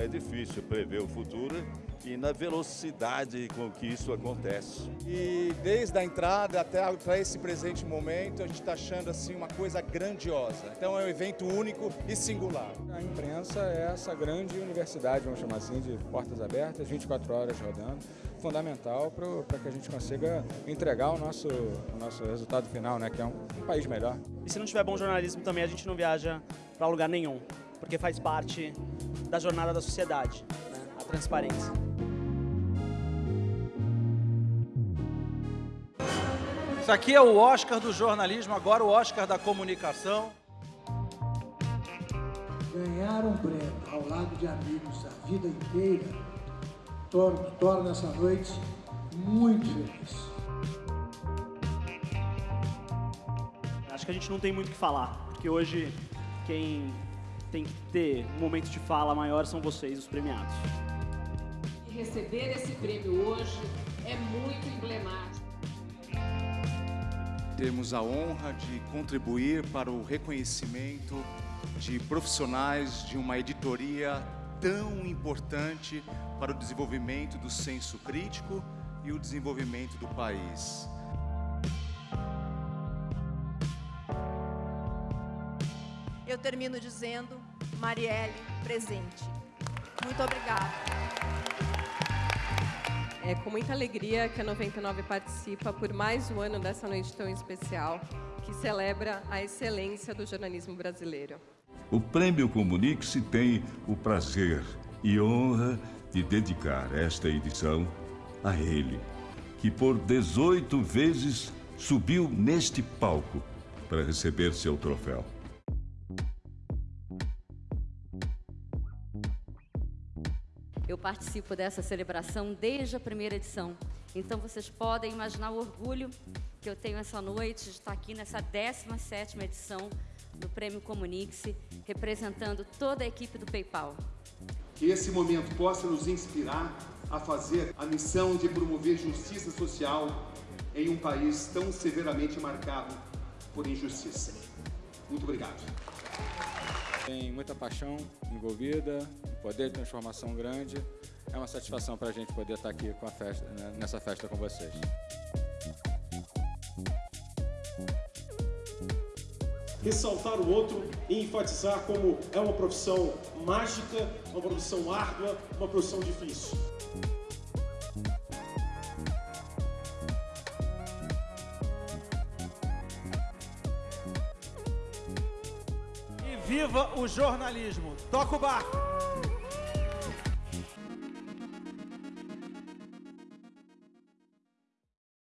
é difícil prever o futuro e na velocidade com que isso acontece. E desde a entrada até para esse presente momento, a gente está achando assim uma coisa grandiosa. Então é um evento único e singular. A imprensa é essa grande universidade, vamos chamar assim, de portas abertas, 24 horas rodando, fundamental para que a gente consiga entregar o nosso, o nosso resultado final, né, que é um, um país melhor. E se não tiver bom jornalismo também, a gente não viaja para lugar nenhum, porque faz parte da jornada da sociedade, né, a transparência. Isso aqui é o Oscar do jornalismo, agora o Oscar da comunicação. Ganhar um prêmio ao lado de amigos a vida inteira torna, torna essa noite muito feliz. Acho que a gente não tem muito o que falar, porque hoje quem tem que ter um momento de fala maior são vocês, os premiados. E receber esse prêmio hoje é muito emblemático temos a honra de contribuir para o reconhecimento de profissionais de uma editoria tão importante para o desenvolvimento do senso crítico e o desenvolvimento do país. Eu termino dizendo, Marielle, presente. Muito obrigada. É com muita alegria que a 99 participa por mais um ano dessa noite tão especial, que celebra a excelência do jornalismo brasileiro. O Prêmio Comunique-se tem o prazer e honra de dedicar esta edição a ele, que por 18 vezes subiu neste palco para receber seu troféu. Eu participo dessa celebração desde a primeira edição. Então vocês podem imaginar o orgulho que eu tenho essa noite de estar aqui nessa 17ª edição do Prêmio Comunique-se, representando toda a equipe do PayPal. Que esse momento possa nos inspirar a fazer a missão de promover justiça social em um país tão severamente marcado por injustiça. Muito obrigado. Tem muita paixão envolvida, um poder de transformação grande. É uma satisfação para a gente poder estar aqui com a festa, né, nessa festa com vocês. Ressaltar o outro e enfatizar como é uma profissão mágica, uma profissão árdua, uma profissão difícil. Viva o jornalismo! Toca o barco!